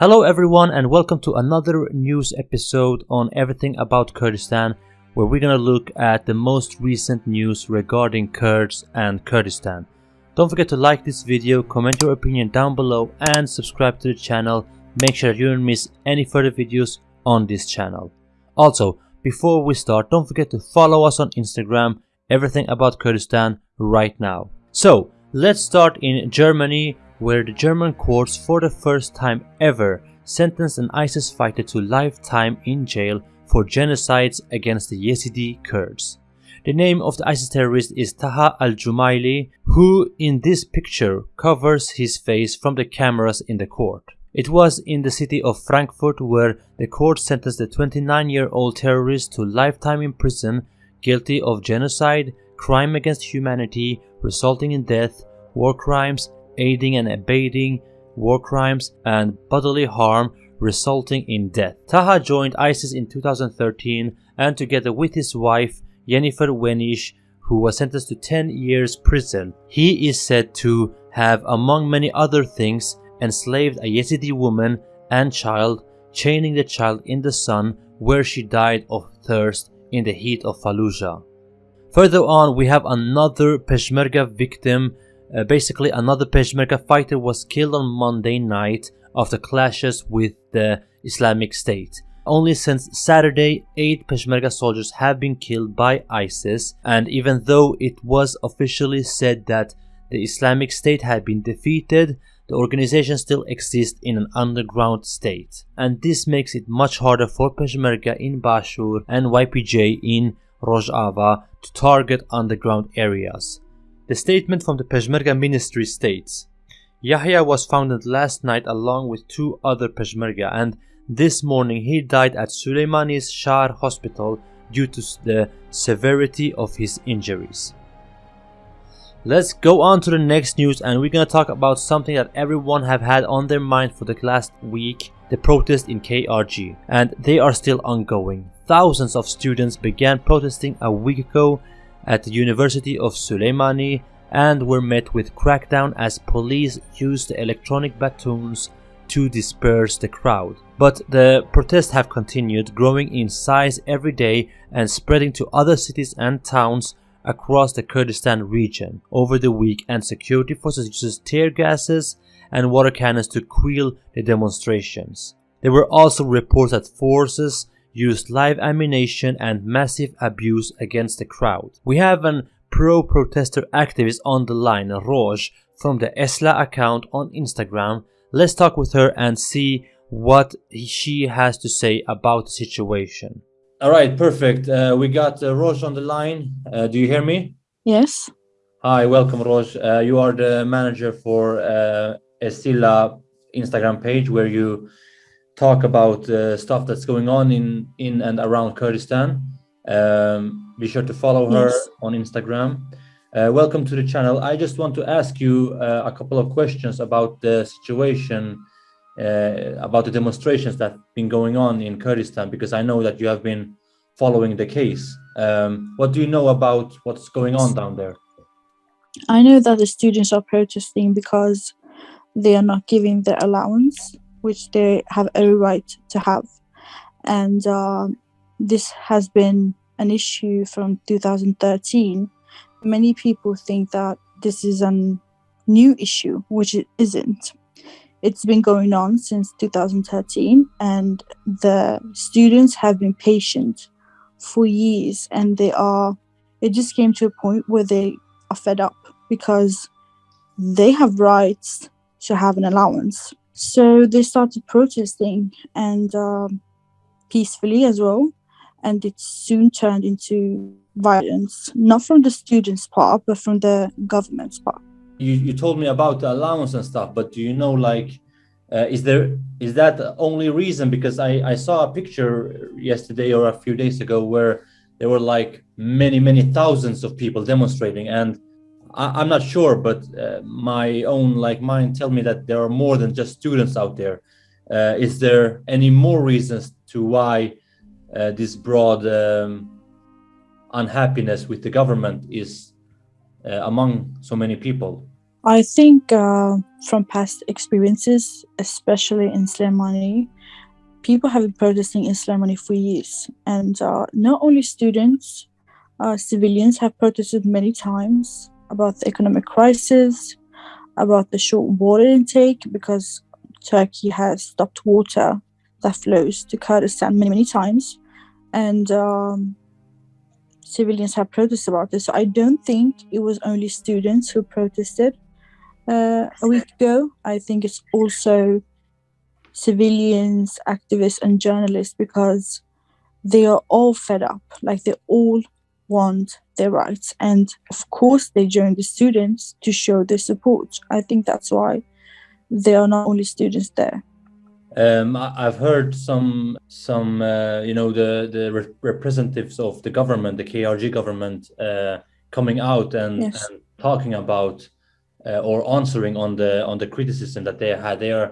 Hello everyone and welcome to another news episode on everything about Kurdistan where we're gonna look at the most recent news regarding Kurds and Kurdistan. Don't forget to like this video, comment your opinion down below and subscribe to the channel. Make sure you don't miss any further videos on this channel. Also, before we start, don't forget to follow us on Instagram, everything about Kurdistan right now. So, let's start in Germany where the German courts for the first time ever sentenced an ISIS fighter to lifetime in jail for genocides against the Yazidi Kurds. The name of the ISIS terrorist is Taha al-Jumaili, who in this picture covers his face from the cameras in the court. It was in the city of Frankfurt where the court sentenced the 29-year-old terrorist to lifetime in prison guilty of genocide, crime against humanity resulting in death, war crimes, aiding and abetting war crimes and bodily harm resulting in death. Taha joined ISIS in 2013 and together with his wife Jennifer Wenisch who was sentenced to 10 years prison. He is said to have among many other things enslaved a Yazidi woman and child, chaining the child in the sun where she died of thirst in the heat of Fallujah. Further on we have another Peshmerga victim uh, basically, another Peshmerga fighter was killed on Monday night after clashes with the Islamic State. Only since Saturday, 8 Peshmerga soldiers have been killed by ISIS, and even though it was officially said that the Islamic State had been defeated, the organization still exists in an underground state. And this makes it much harder for Peshmerga in Bashur and YPJ in Rojava to target underground areas. The statement from the Peshmerga ministry states, Yahya was founded last night along with two other Peshmerga and this morning he died at Suleimani's Shar hospital due to the severity of his injuries. Let's go on to the next news and we're gonna talk about something that everyone have had on their mind for the last week, the protest in KRG. And they are still ongoing. Thousands of students began protesting a week ago at the University of Suleimani and were met with crackdown as police used electronic batons to disperse the crowd. But the protests have continued, growing in size every day and spreading to other cities and towns across the Kurdistan region over the week and security forces used tear gases and water cannons to quell the demonstrations. There were also reports that forces used live ammunition and massive abuse against the crowd. We have an pro-protester activist on the line, Roj, from the Esla account on Instagram. Let's talk with her and see what she has to say about the situation. All right, perfect. Uh, we got uh, Roj on the line. Uh, do you hear me? Yes. Hi, welcome, Roj. Uh, you are the manager for uh, Estila Instagram page where you talk about uh, stuff that's going on in in and around Kurdistan. Um, be sure to follow her yes. on Instagram. Uh, welcome to the channel. I just want to ask you uh, a couple of questions about the situation, uh, about the demonstrations that have been going on in Kurdistan, because I know that you have been following the case. Um, what do you know about what's going on down there? I know that the students are protesting because they are not giving their allowance which they have every right to have. And uh, this has been an issue from 2013. Many people think that this is a new issue, which it isn't. It's been going on since 2013, and the students have been patient for years, and they are. It just came to a point where they are fed up because they have rights to have an allowance so they started protesting and um, peacefully as well. And it soon turned into violence, not from the students' part, but from the government's part. You, you told me about the allowance and stuff, but do you know, like, uh, is there is that the only reason? Because I, I saw a picture yesterday or a few days ago where there were like many, many thousands of people demonstrating. And I, am not sure, but uh, my own like mind tell me that there are more than just students out there. Uh, is there any more reasons to why uh, this broad um, unhappiness with the government is uh, among so many people? I think uh, from past experiences, especially in Slemani, people have been protesting in Slemani for years, and uh, not only students, civilians have protested many times about the economic crisis, about the short water intake because Turkey has stopped water that flows to Kurdistan many many times, and um, civilians have protested about this. So I don't think it was only students who protested uh, a week ago. I think it's also civilians, activists, and journalists because they are all fed up. Like they all want their rights. And of course, they join the students to show their support. I think that's why they are not only students there. Um, I've heard some, some, uh, you know, the the re representatives of the government, the KRG government, uh, coming out and, yes. and talking about uh, or answering on the on the criticism that they had. They are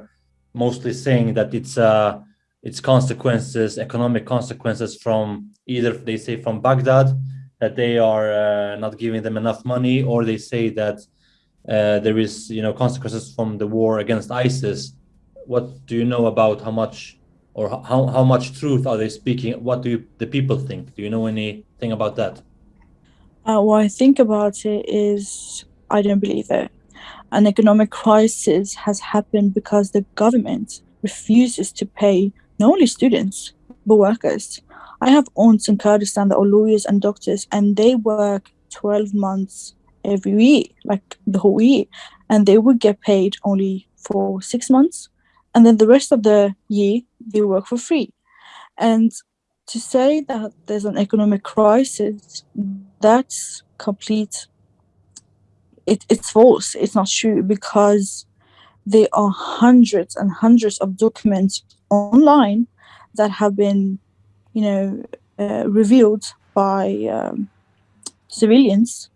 mostly saying that it's uh, it's consequences, economic consequences from either they say from Baghdad that they are uh, not giving them enough money, or they say that uh, there is you know consequences from the war against ISIS. What do you know about how much or how how much truth are they speaking? What do you, the people think? Do you know anything about that? Uh, what I think about it is I don't believe it an economic crisis has happened because the government refuses to pay not only students but workers. I have aunts in Kurdistan that are lawyers and doctors, and they work 12 months every year, like the whole year, and they would get paid only for six months, and then the rest of the year they work for free. And to say that there's an economic crisis, that's complete it, it's false. It's not true because there are hundreds and hundreds of documents online that have been, you know, uh, revealed by um, civilians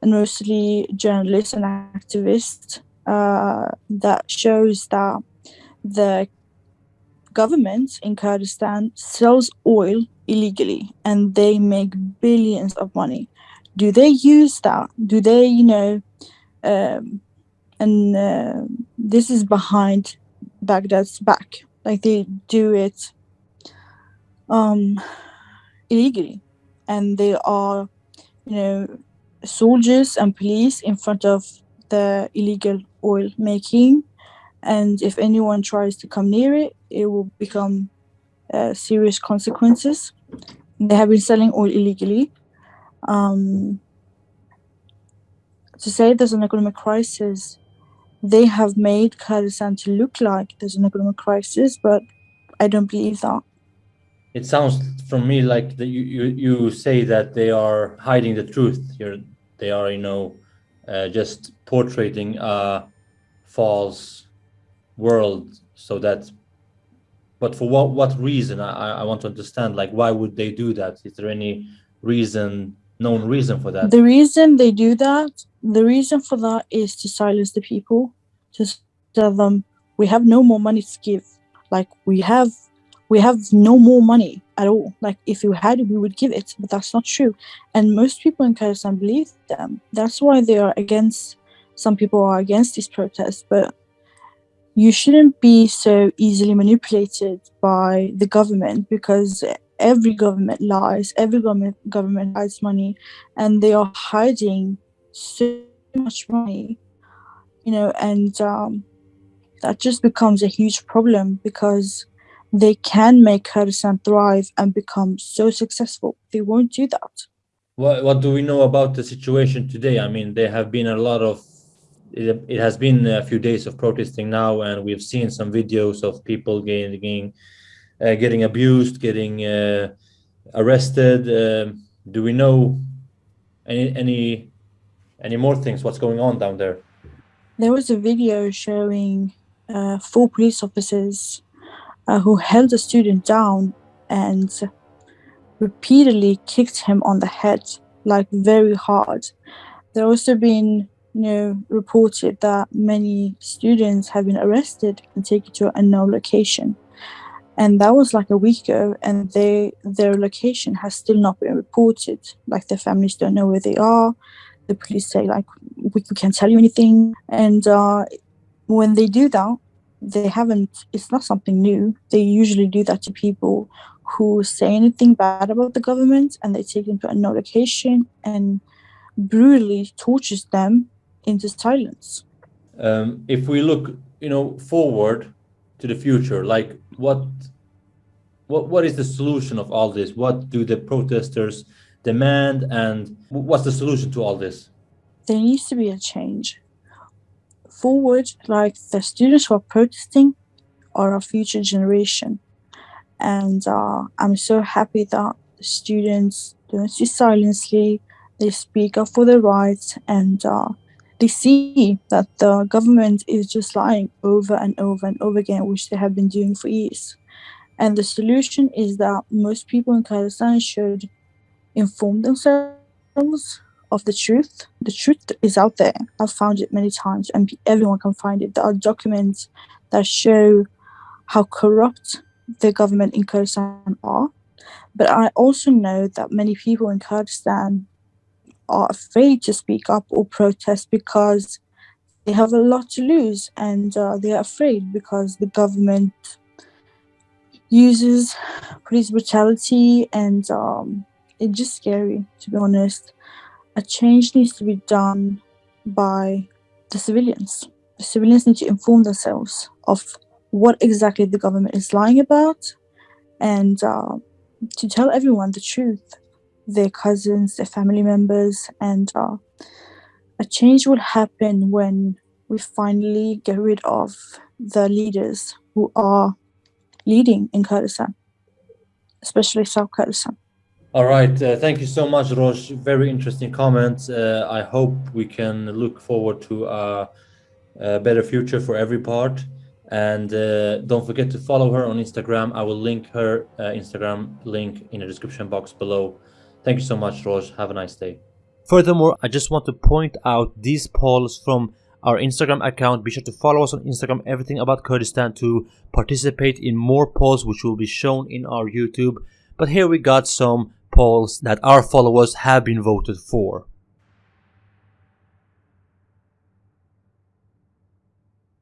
and mostly journalists and activists uh, that shows that the government in Kurdistan sells oil illegally and they make billions of money. Do they use that? Do they, you know, um, and uh, this is behind Baghdad's back. Like they do it um, illegally, and they are, you know, soldiers and police in front of the illegal oil making. And if anyone tries to come near it, it will become uh, serious consequences. They have been selling oil illegally. Um, to say there's an economic crisis, they have made Kurdistan to look like there's an economic crisis, but I don't believe that. It sounds from me like that you, you, you say that they are hiding the truth. You're, they are, you know, uh, just portraying a false world so that but for what what reason I, I want to understand like why would they do that is there any reason known reason for that? The reason they do that, the reason for that is to silence the people, to tell them we have no more money to give. Like we have we have no more money at all. Like if you had we would give it, but that's not true. And most people in Kurdistan believe them. That's why they are against. Some people are against these protests, but you shouldn't be so easily manipulated by the government because every government lies, every government government hides money, and they are hiding so much money, you know, and um, that just becomes a huge problem because they can make Kurdistan thrive and become so successful. They won't do that. What What do we know about the situation today? I mean, there have been a lot of. It, it has been a few days of protesting now, and we've seen some videos of people getting, getting uh, getting abused, getting uh, arrested. Um, do we know any any any more things? What's going on down there? There was a video showing uh, four police officers uh, who held a student down and repeatedly kicked him on the head, like very hard. There also been, you know, reported that many students have been arrested and taken to a unknown location and that was like a week ago and they their location has still not been reported like their families don't know where they are the police say like we, we can't tell you anything. And uh, when they do that, they haven't, it's not something new. They usually do that to people who say anything bad about the government and they take them to no location and brutally tortures them into silence. Um, if we look, you know, forward to the future, like what, what, what is the solution of all this? What do the protesters demand, and what's the solution to all this? There needs to be a change. Forward, like the students who are protesting, are our future generation and uh, I'm so happy that students don't sit silently. They speak up for their rights, and uh, they see that the government is just lying over and over and over again, which they have been doing for years. And the solution is that most people in Kurdistan should inform themselves of the truth. The truth is out there. I've found it many times, and everyone can find it. There are documents that show how corrupt the government in Kurdistan are. But I also know that many people in Kurdistan are afraid to speak up or protest because they have a lot to lose and uh, they are afraid because the government uses police brutality and um, it's just scary to be honest. A change needs to be done by the civilians. The civilians need to inform themselves of what exactly the government is lying about and uh, to tell everyone the truth their cousins their family members and uh, a change will happen when we finally get rid of the leaders who are leading in kurdistan especially south kurdistan all right uh, thank you so much roj very interesting comments. Uh, i hope we can look forward to a, a better future for every part. And uh, don't forget to follow her on instagram. I will link her uh, instagram link in the description box below. Thank you so much roj have a nice day. Furthermore i just want to point out these polls from our instagram account. Be sure to follow us on instagram. Everything about kurdistan to participate in more polls which will be shown in our youtube. But here we got some polls that our followers have been voted for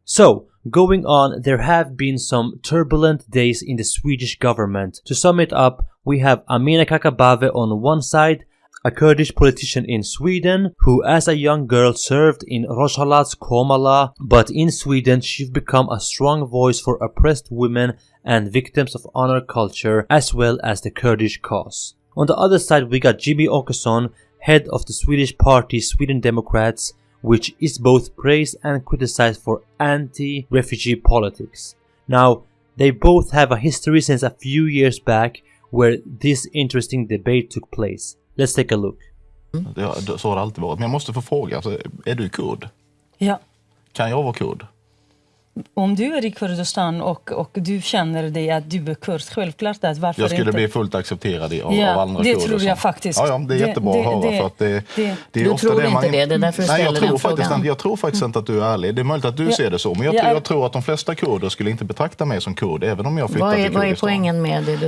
so Going on, there have been some turbulent days in the Swedish government. To sum it up, we have Amineh Kakabaveh on one side, a Kurdish politician in Sweden who as a young girl served in Rojhelat's Komala, but in Sweden she's become a strong voice for oppressed women and victims of honor culture as well as the Kurdish cause. On the other side we got Jimmie Åkesson, head of the Swedish party Sweden Democrats, which is both praised and criticized for anti-refugee politics. Now, they both have a history since a few years back where this interesting debate took place. Let's take a look. Mm. Ja, så har det alltid varit. Men jag måste få fråga, alltså, är du kurd? Ja. Kan jag vara kurd? Om du är i Kurdistan och, och du känner dig att du är kurd, självklart att varför Jag skulle inte? bli fullt accepterad av, Ja, av andra det kurder. tror jag faktiskt. Ja, ja, det är Det- jättebra det- att höra. det- för att det, det- det är Du ofta tror det man inte det, det är därför du Nej, jag ställer tror den faktiskt inte, Jag tror faktiskt inte att du är ärlig. Det är möjligt att du Ja. ser det så. Men jag, Ja, tror- är- jag tror att de flesta kurder skulle inte betrakta mig som kurd, även om jag flyttar Vad till är, vad är Kurdistan. poängen med det du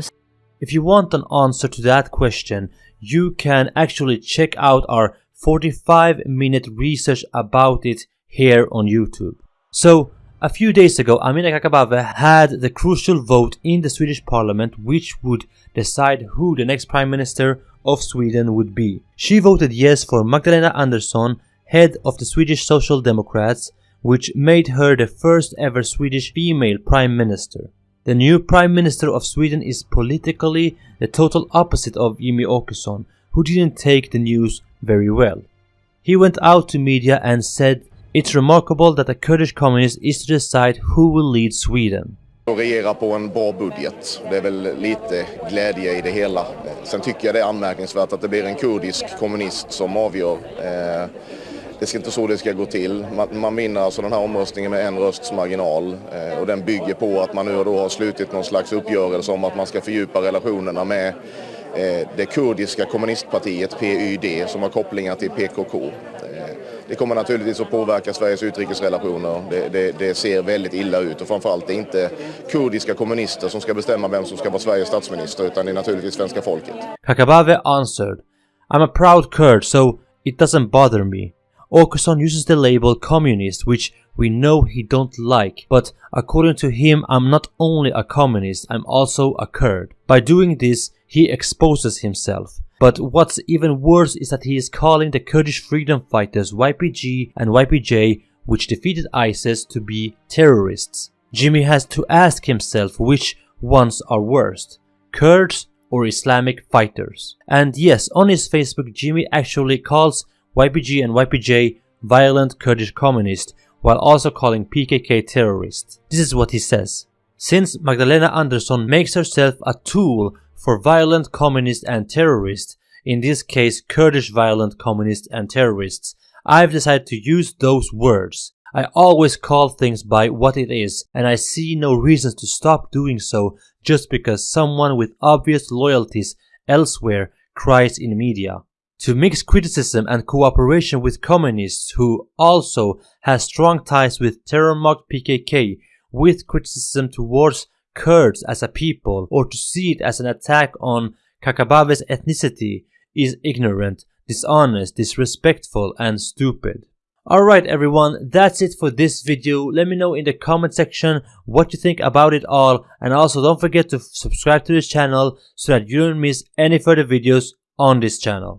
If you want an answer to that question, you can actually check out our 45 minute research about it here on YouTube. So, a few days ago, Amineh Kakabaveh had the crucial vote in the Swedish parliament which would decide who the next prime minister of Sweden would be. She voted yes for Magdalena Andersson, head of the Swedish Social Democrats, which made her the first ever Swedish female prime minister. The new Prime Minister of Sweden is politically the total opposite of Jimmie Åkesson, who didn't take the news very well. He went out to media and said, It's remarkable that a Kurdish communist is to decide who will lead Sweden. och regera på en bra budget. Det är väl lite glädje i det hela. Sen tycker jag det är anmärkningsvärt att det blir en kurdisk kommunist som avgör. Eh, Det ska inte så det ska gå till. Man, man vinner alltså den här omröstningen med en rösts marginal eh, och den bygger på att man nu då har slutit någon slags uppgörelse om att man ska fördjupa relationerna med eh, det kurdiska kommunistpartiet PYD som har kopplingar till PKK. Det kommer naturligtvis att påverka Sveriges utrikesrelationer. Det, det, det ser väldigt illa ut och framförallt det är inte kurdiska kommunister som ska bestämma vem som ska vara Sveriges statsminister utan det är naturligtvis svenska folket. Kakabaveh answered, I'm a proud Kurd, so it doesn't bother me. Åkesson uses the label communist, which we know he don't like, but according to him, I'm not only a communist, I'm also a Kurd. By doing this, he exposes himself. But what's even worse is that he is calling the Kurdish freedom fighters YPG and YPJ, which defeated ISIS, to be terrorists. Jimmie has to ask himself which ones are worst, Kurds or Islamic fighters. And yes, on his Facebook, Jimmie actually calls YPG and YPJ violent Kurdish communists, while also calling PKK terrorists. This is what he says. Since Magdalena Andersson makes herself a tool for violent communists and terrorists, in this case Kurdish violent communists and terrorists, I've decided to use those words. I always call things by what it is, and I see no reasons to stop doing so just because someone with obvious loyalties elsewhere cries in media. To mix criticism and cooperation with communists who also has strong ties with terror-mocked PKK with criticism towards Kurds as a people or to see it as an attack on Kakabaveh's ethnicity is ignorant, dishonest, disrespectful and stupid. Alright everyone, that's it for this video. Let me know in the comment section what you think about it all and also don't forget to subscribe to this channel so that you don't miss any further videos on this channel.